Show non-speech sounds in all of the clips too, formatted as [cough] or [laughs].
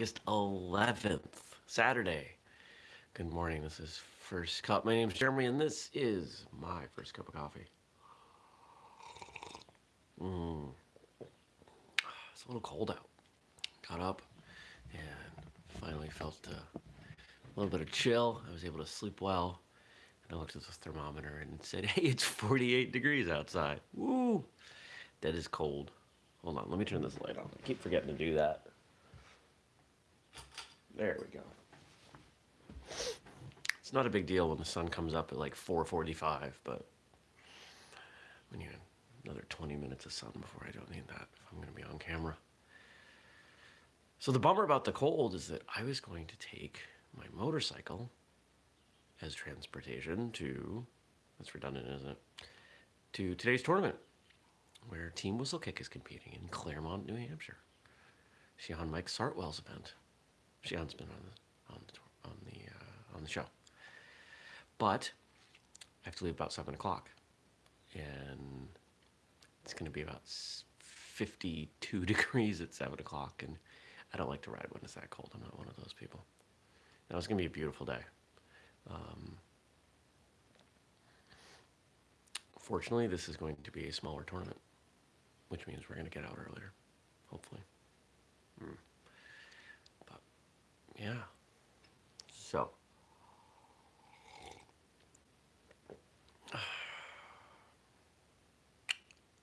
August 11th, Saturday. Good morning. This is First Cup. My name is Jeremy, and this is my first cup of coffee. Mm. It's a little cold out. Got up and finally felt a little bit of chill. I was able to sleep well. And I looked at the thermometer and said, [laughs] hey, it's 48 degrees outside. Woo! That is cold. Hold on, let me turn this light on. I keep forgetting to do that. There we go. It's not a big deal when the sun comes up at like 4.45, but you have another 20 minutes of sun before I don't need that if I'm going to be on camera. So the bummer about the cold is that I was going to take my motorcycle as transportation to, that's redundant, isn't it? To today's tournament where Team Whistlekick is competing in Claremont, New Hampshire. Shihan Mike Sartwell's event. Shihan's been on the on the on the, uh, on the show, but I have to leave about seven o'clock, and it's going to be about 52 [laughs] degrees at seven o'clock, and I don't like to ride when it's that cold. I'm not one of those people. Now it's going to be a beautiful day. Um, fortunately, this is going to be a smaller tournament which means we're going to get out earlier, hopefully. Mm. Yeah. So. [sighs] I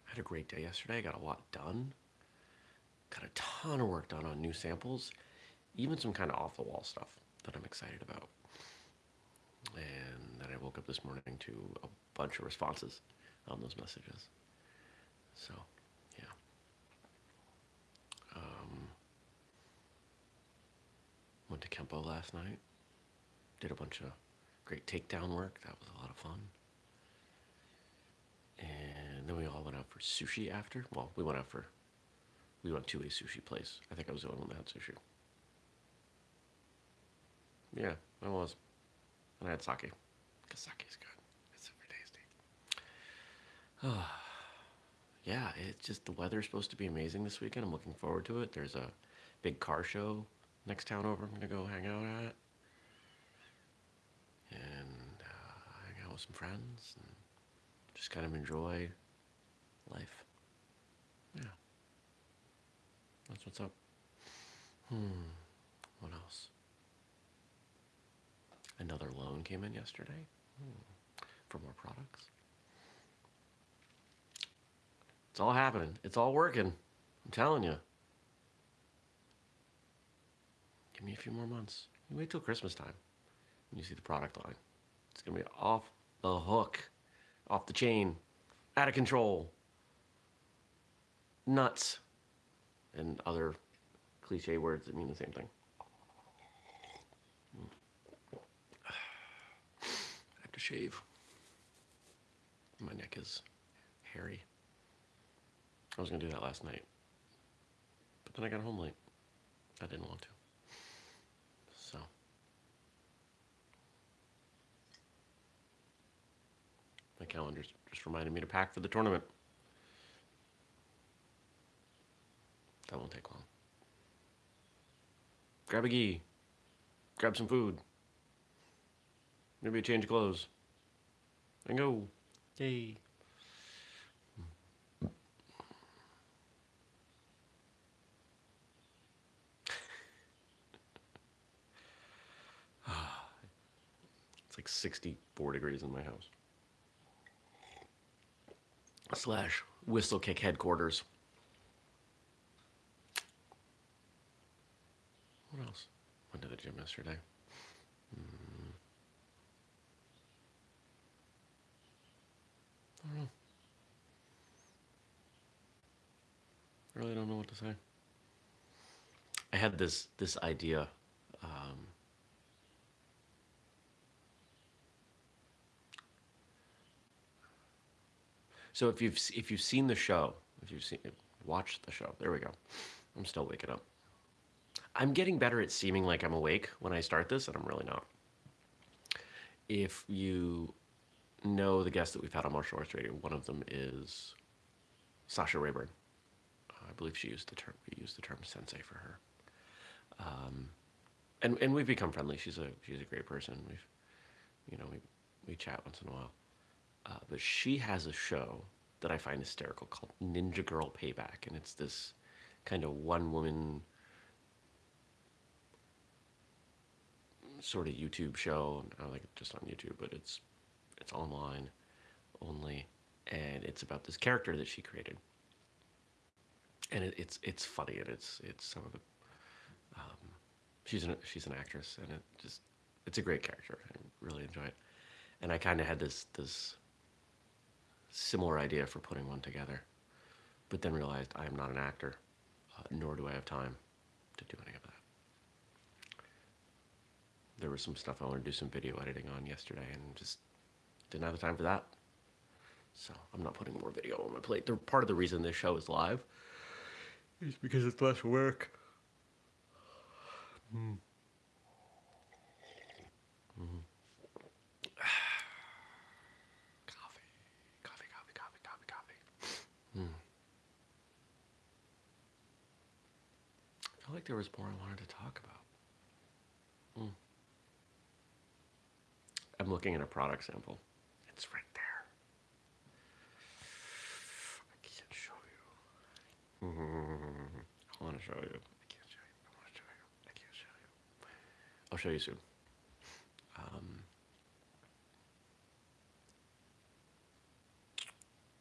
had a great day yesterday. I got a lot done. Got a ton of work done on new samples, even some kind of off-the-wall stuff that I'm excited about. And then I woke up this morning to a bunch of responses on those messages. So Went to Kempo last night. Did a bunch of great takedown work. That was a lot of fun. And then we all went out for sushi after. Well, we went out for, we went to a sushi place. I think I was the only one that had sushi. Yeah, I was. And I had sake. Because sake is good. It's super tasty. Oh, [sighs] yeah, it's just the weather's supposed to be amazing this weekend. I'm looking forward to it. There's a big car show next town over I'm gonna go hang out at. And uh, hang out with some friends and just kind of enjoy life. Yeah. That's what's up. Hmm. What else? Another loan came in yesterday hmm. for more products. It's all happening. It's all working. I'm telling you. Give me a few more months. You wait till Christmas time when you see the product line. It's gonna be off the hook, off the chain, out of control, nuts, and other cliche words that mean the same thing. [sighs] I have to shave. My neck is hairy. I was gonna do that last night, but then I got home late. I didn't want to. My calendar just reminded me to pack for the tournament. That won't take long. Grab a gi. Grab some food. Maybe a change of clothes. And go. Yay. [sighs] it's like 64 degrees in my house slash Whistlekick headquarters. What else? Went to the gym yesterday. Mm. I don't know. I really don't know what to say. I had this this idea um, So if you've if you've seen the show, if you've seen watched the show, there we go. I'm still waking up. I'm getting better at seeming like I'm awake when I start this, and I'm really not. If you know the guests that we've had on Martial Arts Radio, one of them is Sasha Rayburn. I believe she used the term we used the term sensei for her. Um, and and we've become friendly. She's a she's a great person. We've, you know, we we chat once in a while. Uh, but she has a show that I find hysterical called Ninja Girl Payback, and it's this kind of one woman sort of YouTube show. I it's just on YouTube, but it's it's online only, and it's about this character that she created. And it, it's it's funny, and it's it's some of the. Um, she's an she's an actress, and it just it's a great character. I really enjoy it, and I kind of had this this similar idea for putting one together, but then realized I am not an actor, uh, nor do I have time to do any of that there was some stuff I wanted to do some video editing on yesterday and just didn't have the time for that. So I'm not putting more video on my plate. They're part of the reason this show is live is because it's less work. Mm. Mm. coffee, coffee, coffee, coffee, coffee, coffee. Mm. I feel like there was more I wanted to talk about. Mm. I'm looking at a product sample. It's right there. I can't show you. I want to show you. I can't show you. I want to show you. I can't show you. I'll show you soon. Um,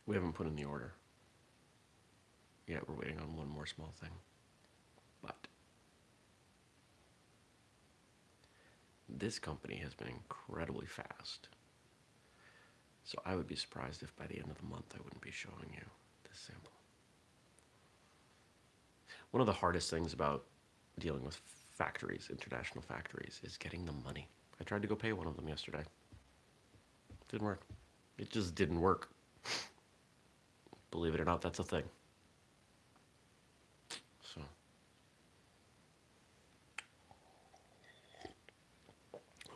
we haven't put in the order. yet. we're waiting on one more small thing. But this company has been incredibly fast. So I would be surprised if by the end of the month I wouldn't be showing you this sample. One of the hardest things about dealing with factories, international factories, is getting the money. I tried to go pay one of them yesterday. Didn't work. It just didn't work. Believe it or not, that's a thing. So.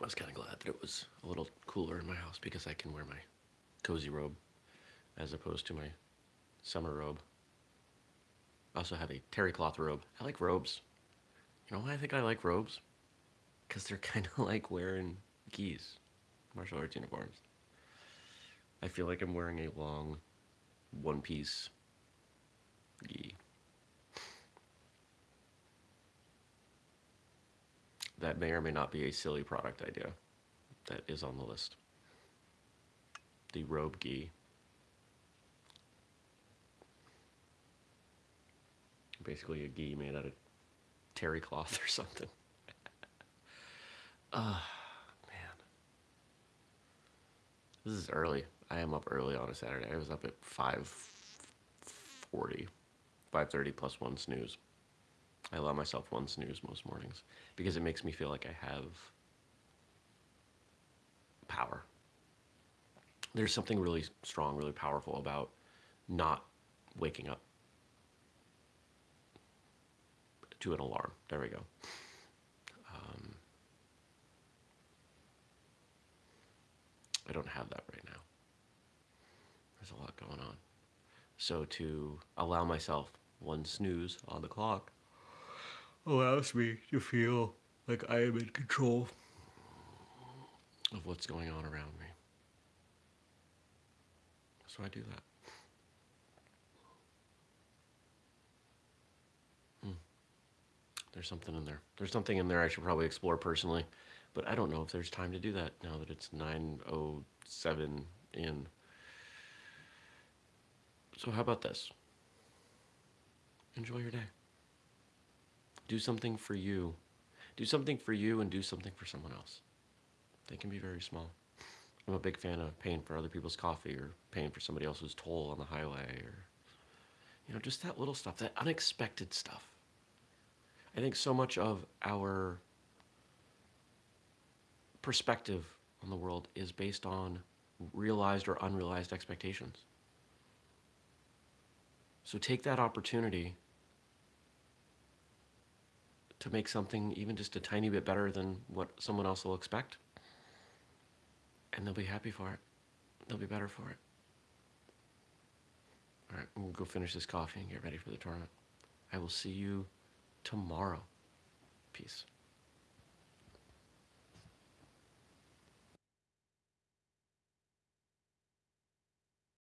I was kind of glad that it was a little cooler in my house because I can wear my cozy robe as opposed to my summer robe. I also have a terry cloth robe. I like robes. You know why I think I like robes? Because they're [laughs] kind of like wearing gis, martial arts uniforms. I feel like I'm wearing a long one piece gi. That may or may not be a silly product idea that is on the list. The robe gi. Basically a gi made out of terry cloth or something. [laughs] Ah, uh, man. This is early. I am up early on a Saturday. I was up at 5.40, 5.30 plus one snooze. I allow myself one snooze most mornings because it makes me feel like I have power. There's something really strong, really powerful about not waking up to an alarm. There we go. Um, I don't have that right now. There's a lot going on. So to allow myself one snooze on the clock allows me to feel like I am in control of what's going on around me. So I do that. Hmm. There's something in there. There's something in there I should probably explore personally, but I don't know if there's time to do that now that it's 9.07 in. So how about this? Enjoy your day. Do something for you. Do something for you and do something for someone else. They can be very small. I'm a big fan of paying for other people's coffee or paying for somebody else's toll on the highway or, you know, just that little stuff, that unexpected stuff. I think so much of our perspective on the world is based on realized or unrealized expectations. So take that opportunity to make something even just a tiny bit better than what someone else will expect. And they'll be happy for it. They'll be better for it. All right, we'll go finish this coffee and get ready for the tournament. I will see you tomorrow. Peace.